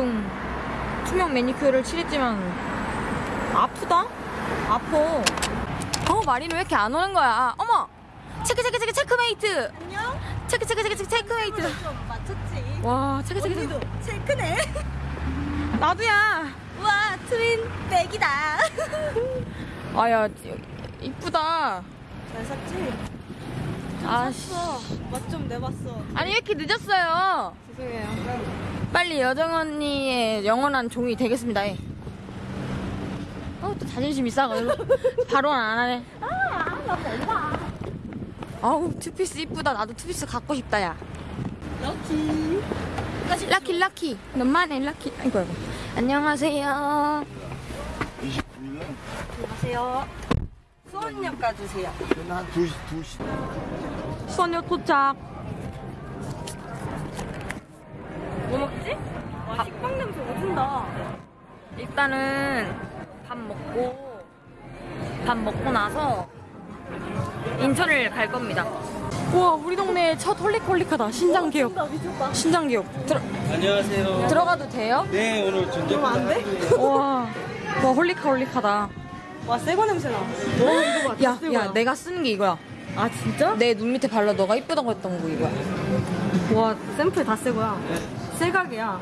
대충 투명 매니큐어를 칠했지만 아프다? 아파. 어 마리는 왜 이렇게 안 오는 거야? 어머 체크 체크 체크 체크메이트. 안녕? 체크 체크 체크 체크 체크메이트. 좀 맞췄지? 와 체크 체크 체크. 체크네? 나도야. 우와 twin bag이다 아야 이쁘다. 잘 샀지? 아씨. 맛좀 내봤어 아니 왜 이렇게 늦었어요? 죄송해요 빨리 여정 언니의 영원한 종이 되겠습니다. 예. 어, 또 자존심이 싸가지고 바로 안 하네. 아우 투피스 이쁘다. 나도 투피스 갖고 싶다 야. 럭키 라키 라키. 너만의 라키. 아이고 아이고. 안녕하세요. 29년? 안녕하세요 수원역 가주세요 한 2시, 2시. 수원역 도착. 뭐 먹지? 와 식빵 냄새 오진다 일단은 밥 먹고 밥 먹고 나서 인천을 갈 겁니다. 우와 우리 동네 첫 홀릭홀릭하다 신장 미쳤다 신장 개업. 들어 안녕하세요. 들어가도 돼요? 네, 오늘 전쟁 안 돼? 우와 와 홀릭하 홀릭하다. 와 새거 냄새 나 와, 이거 봐야야 내가 쓰는 게 이거야. 아 진짜? 내 눈 밑에 발라 너가 이쁘다고 했던 거 이거야. 와 샘플 다 새거야 새각이야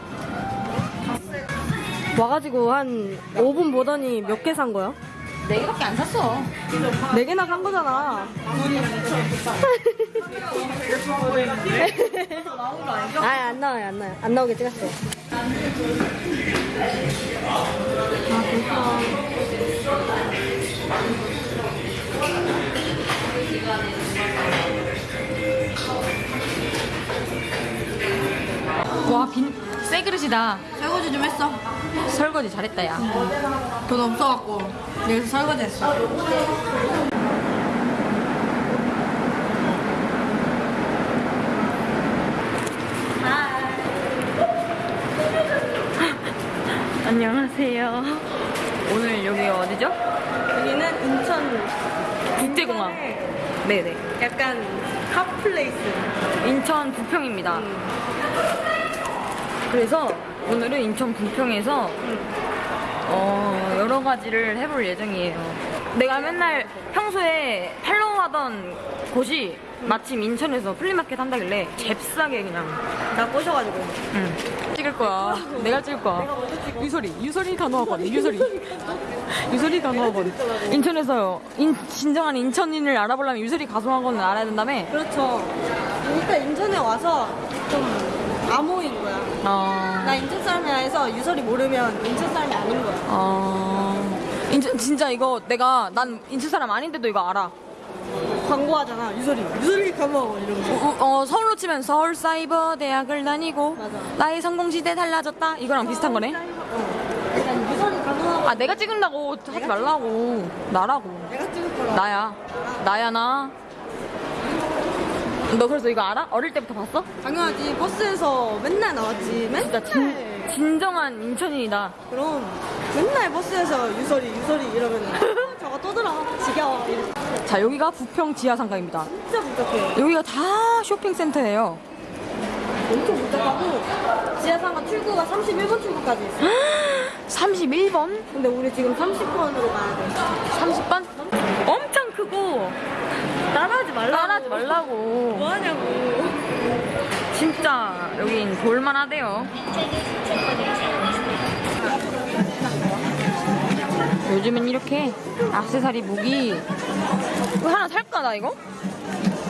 와가지고 한 5분 보더니 몇 개 산 거야? 네 개밖에 안 샀어. 네 개나 산 거잖아 아, 안 나와요, 안 나와요. 안 나오게 찍었어요. 아, 벌써. 와 빈 새 그릇이다. 설거지 좀 했어. 설거지 잘했다 야. 돈 없어갖고. 여기서 설거지 했어. 안녕하세요. 오늘 여기 어디죠? 여기는 인천. 국제공항. 네네. 약간 핫플레이스. 인천 부평입니다. 그래서 오늘은 인천 부평에서 어, 여러 가지를 해볼 예정이에요. 내가 맨날 평소에 팔로우하던 곳이 마침 인천에서 플리마켓 한다길래 잽싸게 그냥 나 꼬셔가지고. 응. 찍을 거야. 내가 찍을 거야. 유소리, 유소리 단호하거든. 유소리, 유소리 단호하거든. 인천에서요. 인, 진정한 인천인을 알아보려면 유소리 가수학원을 알아야 된다며. 그렇죠. 일단 인천에 와서 좀 암호인 거야. 어. 나 인천 사람이야 해서 유설이 모르면 인천 사람이 아닌 거야. 어. 인천 진짜 이거 내가 난 인천 사람 아닌데도 이거 알아. 광고하잖아, 유설이. 유설이 가면 이러면서. 어, 어, 서울로 치면 서울 사이버 대학을 다니고 맞아. 나의 성공 시대 달라졌다. 이거랑 비슷한 거네. 어. 아 내가 찍는다고 하지 말라고. 나라고. 내가 찍을 거라. 나야. 나야 나. 너 그래서 이거 알아? 어릴 때부터 봤어? 당연하지. 버스에서 맨날 나왔지. 맨날. 진짜 진, 진정한 인천인이다. 그럼 맨날 버스에서 유설이, 유설이 이러면은 저거 또 들어. 지겨워. 이래. 자 여기가 부평 지하상가입니다. 진짜 복잡해. 여기가 다 쇼핑센터예요. 엄청 복잡하고 지하상가 출구가 31번 출구까지 있어. 31번? 근데 우리 지금 30번으로 가야 돼. 30번? 엄청 크고 따라하지 말라고. 따라하지 말라고. 뭐 하냐고. 진짜 여긴 볼만하대요. 요즘은 이렇게 악세사리 무기 이거 하나 살까 나 이거?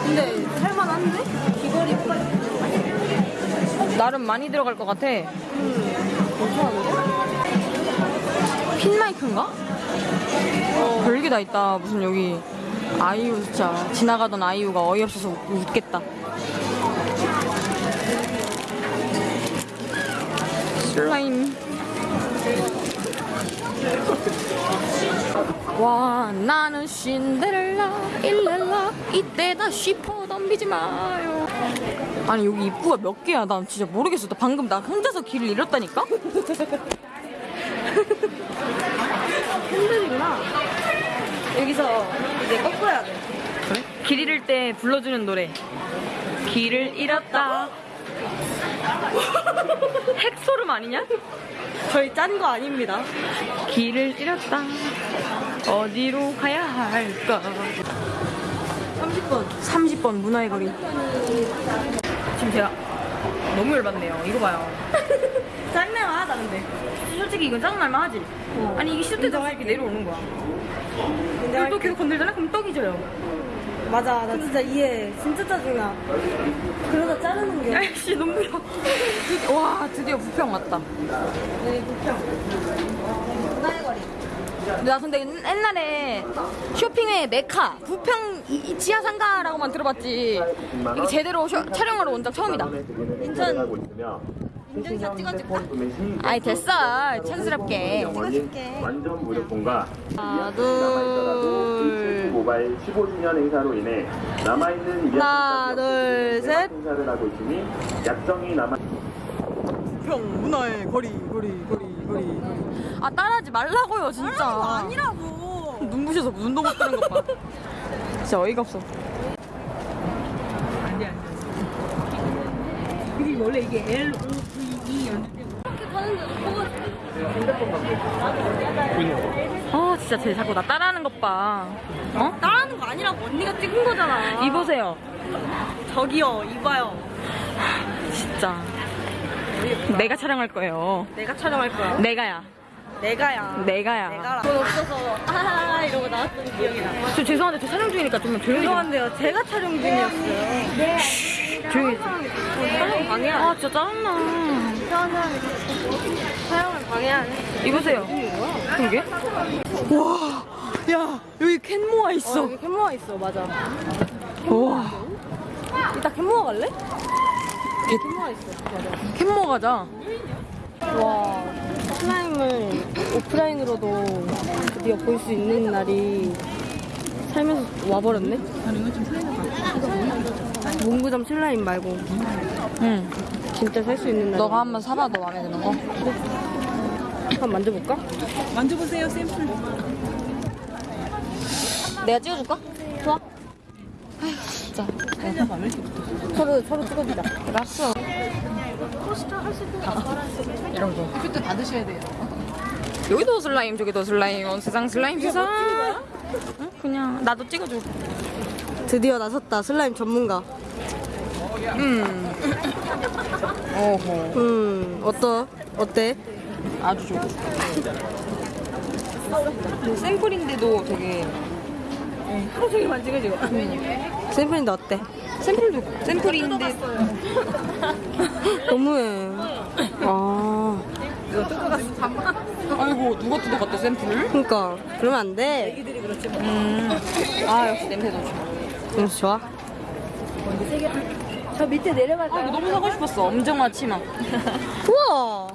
근데 살만한데? 귀걸이 나름 많이 들어갈 것 같아. 괜찮은데? 핀 마이크인가? 어, 별게 다 있다. 무슨 여기 아이유 진짜 지나가던 아이유가 어이없어서 웃 겠다. 슬라임. 와 나는 신데렐라 일렐라 이때 다시 퍼덤비지 마요 아니 여기 입구가 몇 개야 난 진짜 모르겠어 나 방금 나 혼자서 길을 잃었다니까 핸들이구나. 여기서 이제 꺾어야 돼. 길 잃을 때 불러주는 노래 길을 잃었다 핵소름 아니냐? 저희 짠 거 아닙니다. 길을 잃었다. 어디로 가야 할까? 30분. 30번 문화의 거리. 지금 제가 너무 열받네요. 이거 봐요. 짠내만 하다 근데. 솔직히 이건 짜증날만 하지. 아니 이게 때도 이렇게 내려오는 거야. 그리고 또 계속 건들잖아? 그럼 떡이 져요. 맞아 나 진짜 이해. 진짜 짜증나. 그러다 자르는 게. 아이씨 눈물이 와 드디어 부평 왔다. 네, 불평. 문화의 거리. 나 근데 옛날에 쇼핑의 메카 부평 이- 이 지하 상가라고만 들어봤지 이게 제대로 쇼- 촬영하러 온 적 처음이다. 인천 인증샷 찍어줄까? 아이 됐어 촌스럽게. 찍어줄게. 완전 무료폰과 하나 둘 모바일 15주년 행사로 인해 남아있는 하나, 둘, 셋. 행사를 하고 있으니 약정이 남아 불평 문화의 거리 거리 거리 거리. 아 따라하지 말라고요 진짜. 아니라고. 눈부셔서 무슨 도못 뜨는 것 봐. 진짜 어이가 없어. 원래 이게 L O 아 진짜 쟤 자꾸 나 따라하는 것 봐. 어? 따라하는 거 아니라고 언니가 찍은 거잖아. 이보세요. 저기요 이봐요. 진짜. 내가 촬영할 거예요. 내가 촬영할 거야. 내가야. 내가야. 내가야. 내가라. 돈 없어서 아 이러고 나왔던 기억이 나. 저 죄송한데 저 촬영 중이니까 좀 조용히 좀. 죄송한데요. 제가 촬영 중이었어요. 조용히 좀. 촬영 방해하네. 아 진짜 짜증나. 촬영을 방해하네. 이보세요. 그러게? 와, 야 여기 캔모아 어, 있어. 여기 캔모아 있어. 맞아. 와, 이따 캔모아 갈래? 캔모아 있어. 맞아. 캔모아 가자. 와 슬라임을 오프라인으로도 드디어 볼 수 있는 날이 살면서 와버렸네. 문구점 슬라임 말고 응. 진짜 살 수 있는 날. 너가 한번 사봐. 너 마음에 드는 거. 한번 만져볼까? 내가 찍어줄까? 좋아. 아휴 진짜. 서로 서로 찍어주자. 알았어. 이런 거. 그때 받으셔야 돼요. 여기도 슬라임, 저기도 슬라임. 온 세상 슬라임 세상. 응? 그냥 나도 찍어줘. 드디어 나섰다 슬라임 전문가. 음. 어허. 음 어떠? 어때? 아주 좋아. 샘플인데도 되게 하루 종일 만지고 지금. 샘플인데 어때? 샘플도 샘플인데 너무해. 아 아이고 누가 뜯어갔대 샘플을? 그러니까 그러면 안 돼. 음. 아 역시 냄새도 좋아. 냄새 좋아? 저 밑에 내려갈까요? 아 이거 너무 사고 싶었어. 엄정화 치마. 우와.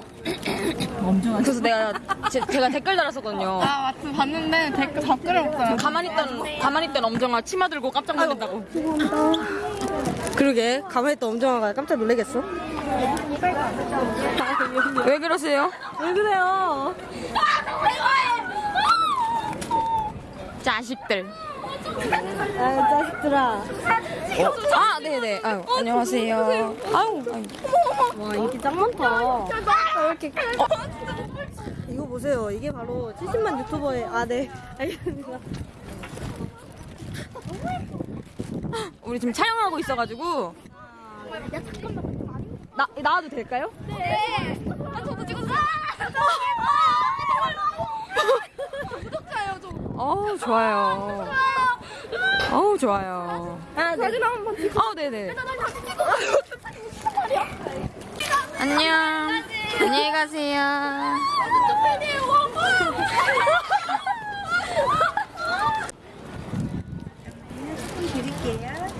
그래서 내가 제, 제가 댓글 달았었거든요. 아, 맞다. 봤는데 댓글 댓글을 없어요. 가만히 있던 가만히 있던 엄정화 치마 들고 깜짝 놀란다고. 그러게 가만히 있던 엄정아가 깜짝 놀라겠어. 왜 그러세요? 왜 그래요? 자식들. 아 자식들아. 아 네네. 아유 안녕하세요. 아유. 아유. 와 인기 짱 많다. 왜 이렇게? 어. 이거 보세요. 이게 바로 70만 유튜버의 아 네. 알겠습니다. 우리 지금 촬영하고 있어가지고. 나 나와도 될까요? 네. 아, 저도 찍었어요. 구독자예요, 저. 어우 좋아요. 어우 좋아요. 아 네. 사진 한번 찍. 어 네네. 안녕. 안녕히 가세요.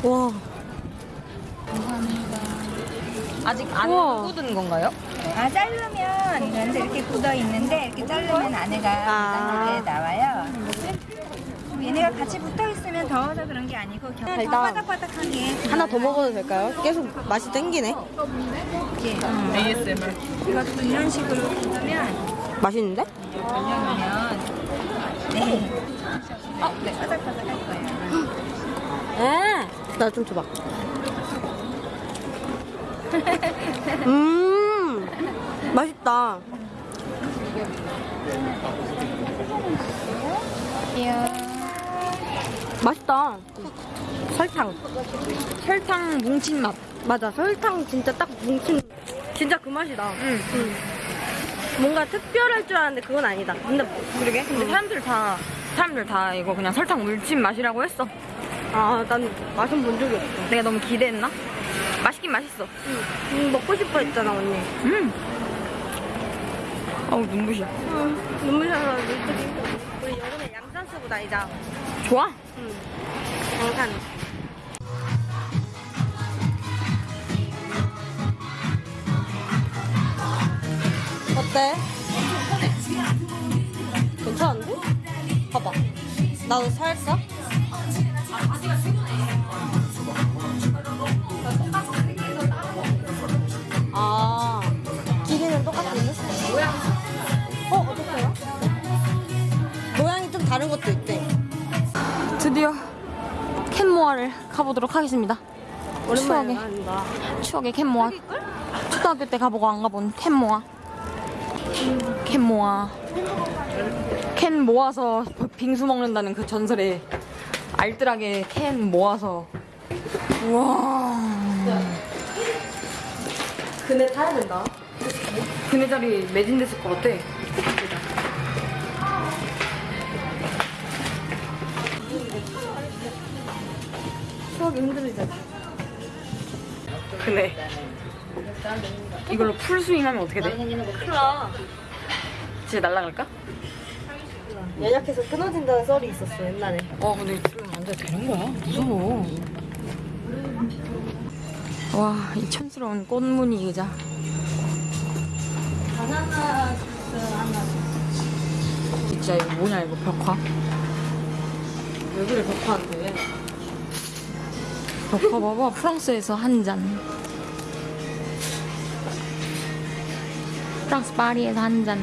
와. 아직 안 우와. 굳은 건가요? 아 자르면 이런데 이렇게 굳어 있는데 이렇게 자르면 안에가 아. 이렇게 나와요. 얘네가 같이 붙 어 있으면 더워서 그런 게 아니고 겨- 더 달다. 바삭바삭하게 하나 더 먹어도 될까요? 계속 맛이 땡기네. 이렇게 이것도 이런 식으로 굳으면 맛있는데? 그러면 네, 어, 네 바삭바삭할 거예요. 에. 나좀 줘봐. 음, 맛있다. 맛있다. 설탕. 설탕 뭉친 맛. 맞아, 설탕 진짜 딱 뭉친, 진짜 그 맛이다. 응. 뭔가 특별할 줄 알았는데 그건 아니다. 근데 그러게. 근데 사람들 다 사람들 다 이거 그냥 설탕 물친 맛이라고 했어. 아, 난 맛은 본 적이 없어. 내가 너무 기대했나? 맛있긴 맛있어. 음, 먹고 싶어 했잖아, 언니. 음. 어우 눈부셔. 음, 눈물 나서 눈뜨기. 우리 여름에 양산 쓰고 다니자. 좋아? 응. 양산. 어때? 괜찮은데? 봐봐. 나도 살까? 아, 캔모아를 가보도록 하겠습니다. 추억의. 추억의 캔모아. 초등학교 때 가보고 안 가본 캔모아. 캔모아. 캔 모아서 빙수 먹는다는 그 전설의 알뜰하게 캔 모아서. 우와. 그네 타야 된다. 그네 자리 매진됐을 것 같아. 추억이 힘들잖아. 그네. 이걸로 풀스윙하면 어떻게 돼? 큰일 나. 진짜 날아갈까? 연약해서 끊어진다는 썰이 있었어, 옛날에. 어 근데 지금 앉아 되는 거야? 무서워. 와이 촌스러운 꽃무늬 의자. 진짜 이거 뭐냐 이거 벽화? 왜 그래, 벽화한테. 봐봐 프랑스에서 한 잔. 프랑스 파리에서 한 잔.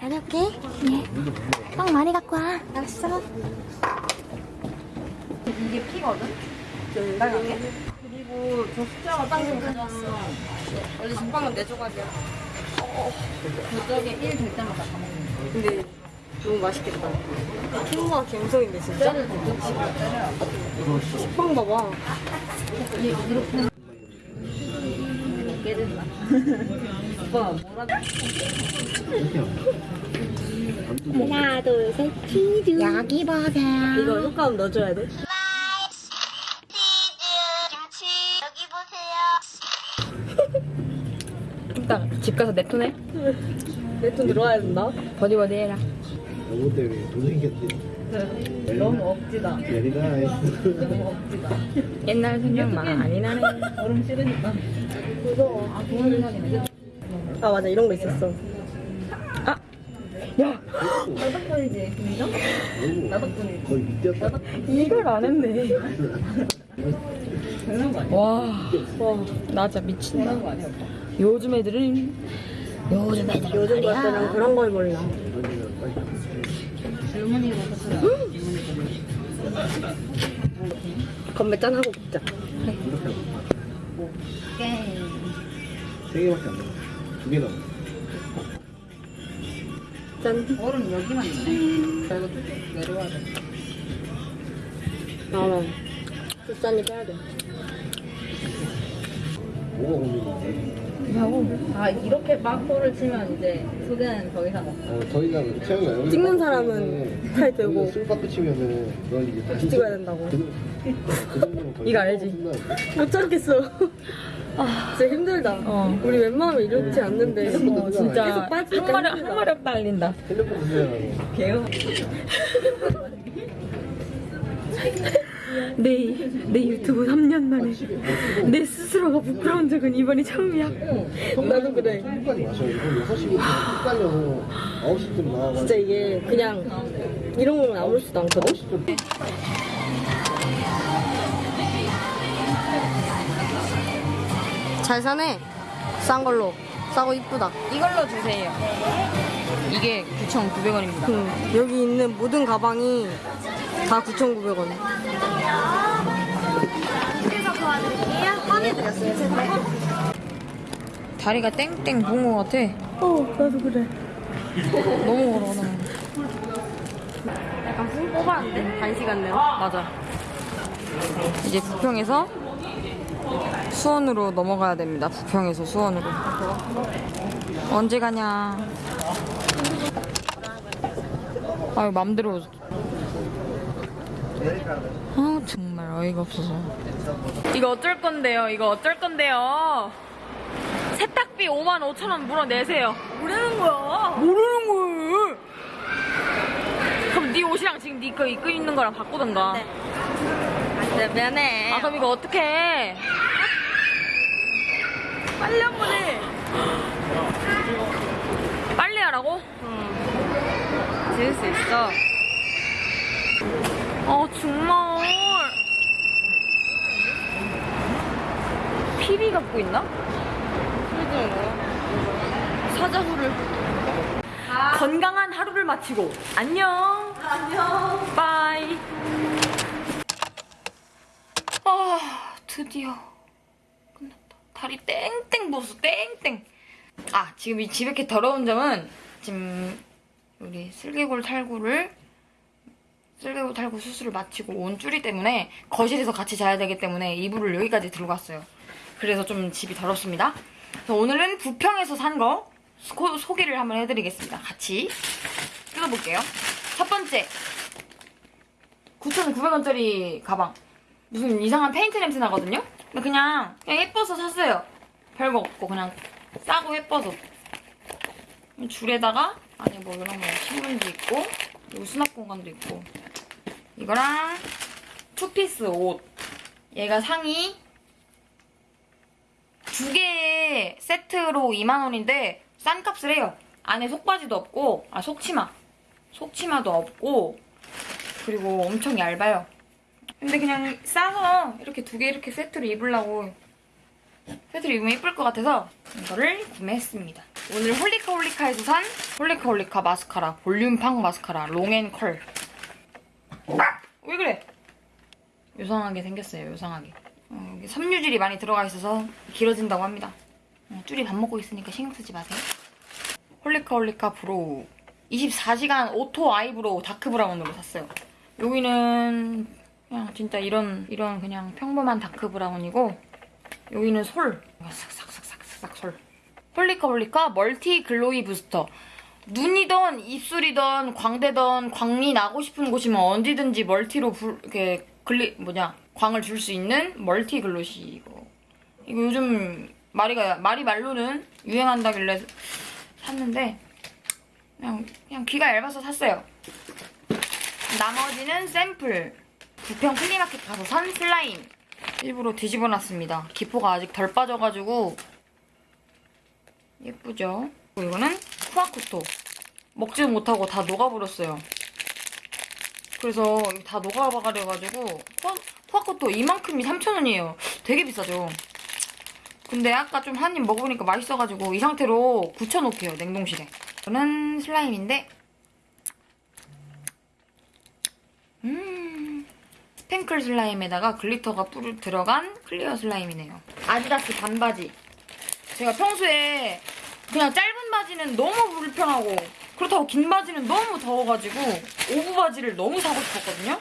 다녀올게. 예. 빵 많이 갖고 와. 알았어. 이게 피거든? 그리 고저 숫자가 빵좀 가져왔어. 원래 전빵은 내 조각이야. 저쪽에 1 될 때마다 다 먹는 근데 너무 맛있겠다. 킹과 갬성인데, 진짜? 식빵 봐봐. 오빠, 뭐라 하나, 둘, 셋, 치즈. 여기 보세요. 이거 효과음 넣어줘야 돼? 가서 냅두네? 내돈 들어와야 된다. 버디 버디 해라. 너무 때문에 돈 생겼지. 너무 억지다. 내리다. 옛날 생각 많이 나네. 얼음 싫으니까. 무서워. 아, 돈을 사긴 아, 맞아. 이런 거 있었어. 나덕분이지. 인정? 나덕분이지. 거의 밑이었다. 이걸 안 했네. 와, 와, 나 진짜 미친다. 요즘 애들은 요즘 애들 요즘 것들은 그런 걸 몰라. 건배 짠 하고 먹자. 세 개밖에 안 돼. 두개 남았어. 짠. 얼음 여기만 있네. 자, 이거 쭉 내려와야 돼. 나만. 짠이 빼야 돼. 뭐가 고민인데? 아, 이렇게 막호를 치면 이제 소개는 더 이상 없어. 어, 더 이상 여기 찍는 사람은 팔 들고 술 받고 치면은 넌 이게 다시 찍어야 된다고. 그, 그 이거 알지? 못 참겠어. 아, 진짜 힘들다. 어. 우리 웬만하면 이렇지 않는데. 어, 진짜 계속 한 빠지니까 마력 힘들다. 한 마력 달린다. 핸드폰 주세요. 개요. 내, 내 유튜브 3년 만에 내 스스로가 부끄러운 적은 이번이 처음이야. 나도 그래. 끝까지 마셔. 이거 6시부터 쭉 달려서 9시쯤 나와가지고 진짜 이게 그냥 이런 거는 아무렇지도 않거든? 10분 잘 사네. 싼 걸로. 싸고 이쁘다. 이걸로 주세요. 이게 9,900원입니다. 응. 여기 있는 모든 가방이 다 9,900원. 그래서 도와드릴게요. 꺼내드렸어요, 제가. 다리가 땡땡 부은 것 같아. 어, 나도 그래. 너무 걸어, 너무. 약간 술 뽑았는데? 단시간 내로? 맞아. 이제 부평에서 수원으로 넘어가야 됩니다. 부평에서 수원으로. 언제 가냐. 아유, 맘대로. 아, 정말 어이가 없어서. 이거 어쩔 건데요? 이거 어쩔 건데요? 세탁비 5만 5천 원 물어내세요. 뭐라는 거야? 모르는 거예요. 그럼 네 옷이랑 지금 네거 입고 있는 거랑 바꾸던가. 네, 미안해. 아 그럼 이거 어떡해? 빨리 한 번 해. 빨리 하라고? 지을 수 있어. 아 정말. 피리 갖고 있나? 사자후를. 건강한 하루를 마치고 안녕. 안녕. 빠이. 아 드디어 끝났다. 다리 땡땡 부었어 땡땡. 아 지금 이 집에 이렇게 더러운 점은 지금 우리 슬개골 탈구를 쓸개골 탈구 수술을 마치고 온 쭈리 때문에 거실에서 같이 자야 되기 때문에 이불을 여기까지 들고 왔어요. 그래서 좀 집이 더럽습니다. 그래서 오늘은 부평에서 산 거 소개를 한번 해드리겠습니다. 같이 뜯어볼게요. 첫 번째 9,900원짜리 가방. 무슨 이상한 페인트 냄새 나거든요? 그냥, 그냥 예뻐서 샀어요. 별거 없고 그냥 싸고 예뻐서. 줄에다가 안에 뭐 이런 거 신문지 있고 그리고 수납 공간도 있고 이거랑 투피스 옷. 얘가 상의 두 개의 세트로 2만원인데 싼 값을 해요. 안에 속바지도 없고 아 속치마. 속치마도 없고 그리고 엄청 얇아요. 근데 그냥 싸서 이렇게 두 개 이렇게 세트로 입으려고 세트로 입으면 예쁠 것 같아서 이거를 구매했습니다. 오늘 홀리카 홀리카에서 산 홀리카 홀리카 마스카라 볼륨팡 마스카라 long and curl. 왜 그래? 요상하게 생겼어요 요상하게 어, 여기 섬유질이 많이 들어가 있어서 길어진다고 합니다 어, 쭈리 밥 먹고 있으니까 신경 쓰지 마세요 홀리카 홀리카 brow 24시간 auto eyebrow dark brown으로 샀어요 여기는 그냥 진짜 이런 이런 그냥 평범한 dark brown이고 여기는 솔. 싹싹싹싹싹 솔. 홀리카 홀리카 multi glowy booster. 눈이던 입술이던 광대던 광이 나고 싶은 곳이면 언제든지 multi로 불, 이렇게 글리 뭐냐 광을 줄 수 있는 multi glossy 이거. 이거 요즘 마리가 마리 말로는 유행한다길래 샀는데 그냥 그냥 귀가 얇아서 샀어요. 나머지는 샘플. 부평 flea market 가서 산 슬라임. 일부러 뒤집어 놨습니다. 기포가 아직 덜 빠져가지고 예쁘죠? 이거는 쿠아쿠토. 먹지도 못하고 다 녹아버렸어요. 그래서 다 녹아버려가지고 쿠아쿠토 이만큼이 3,000원이에요. 되게 비싸죠? 근데 아까 좀 한 입 먹어보니까 맛있어가지고 이 상태로 굳혀놓게요, 냉동실에. 이거는 slime인데 음 스팽글 slime에다가 glitter가 뿌 들어간 clear slime이네요. 아디다스 반바지. 제가 평소에 그냥 짧은 바지는 너무 불편하고 그렇다고 긴 바지는 너무 더워가지고 오부 바지를 너무 사고 싶었거든요.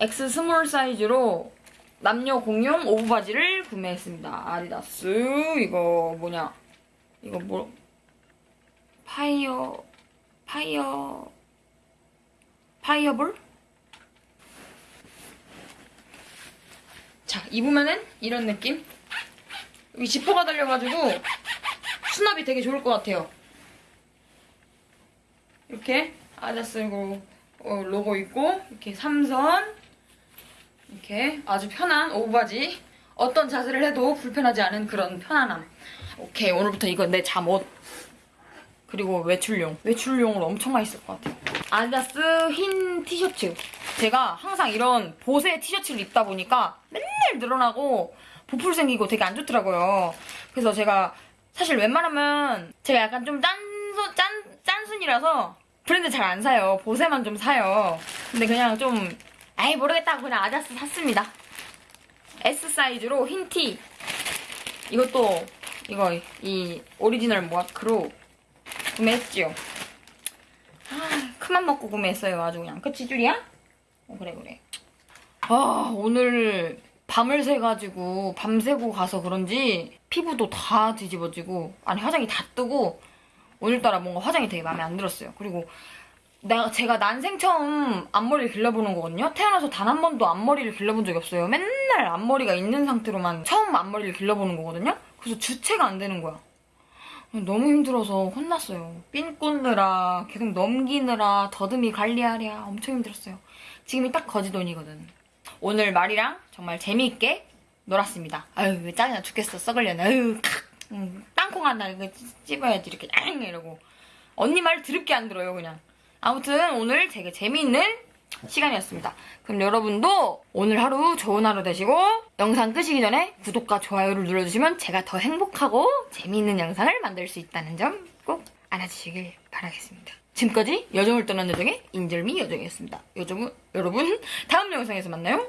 X small 사이즈로 남녀 공용 오부 바지를 구매했습니다. 아디다스 이거 뭐냐 이거 뭐 파이어 파이어 파이어볼? 자, 입으면은 이런 느낌? 여기 지퍼가 달려가지고 수납이 되게 좋을 것 같아요. 이렇게 아자스 어, 로고 있고 이렇게 삼선 이렇게 아주 편한 오브바지. 어떤 자세를 해도 불편하지 않은 그런 편안함. 오케이 오늘부터 이거 내 잠옷. 그리고 외출용. 외출용으로 엄청 많이 쓸 것 같아요. 아디다스 흰 티셔츠. 제가 항상 이런 보세 티셔츠를 입다 보니까 맨날 늘어나고 보풀 생기고 되게 안 좋더라고요. 그래서 제가 사실 웬만하면 제가 약간 좀 짠, 짠 사람이라서 브랜드 잘 안 사요. 보세만 좀 사요. 근데 그냥 좀 아이 모르겠다고 그냥 아디다스 샀습니다. S 사이즈로 흰 티. 이것도 이거 이 오리지널 마크로 구매했지요. 아, 큰맘 먹고 구매했어요. 아주 그냥. 그치 줄이야? 어, 그래 그래. 아 오늘 밤을 새가지고 밤새고 가서 그런지 피부도 다 뒤집어지고 아니 화장이 다 뜨고 오늘따라 뭔가 화장이 되게 마음에 안 들었어요. 그리고 내가 제가 난생 처음 앞머리를 길러보는 거거든요. 태어나서 단 한 번도 앞머리를 길러본 적이 없어요. 맨날 앞머리가 있는 상태로만 처음 앞머리를 길러보는 거거든요. 그래서 주체가 안 되는 거야. 너무 힘들어서 혼났어요. 핀 꽂느라 계속 넘기느라 더듬이 관리하랴 엄청 힘들었어요. 지금이 딱 거지돈이거든. 오늘 말이랑 정말 재미있게 놀았습니다. 아유 왜 짜증나 죽겠어 썩을려나 아유 칵 음, 땅콩 하나 이거 찝- 찝어야지 이렇게 앙 이러고 언니 말 드럽게 안 들어요 그냥 아무튼 오늘 되게 재미있는 시간이었습니다. 그럼 여러분도 오늘 하루 좋은 하루 되시고 영상 끄시기 전에 구독과 좋아요를 눌러주시면 제가 더 행복하고 재미있는 영상을 만들 수 있다는 점 꼭 알아주시길 바라겠습니다. 지금까지 여정을 떠난 여정의 인절미 여정이었습니다. 여정은 여러분 다음 영상에서 만나요.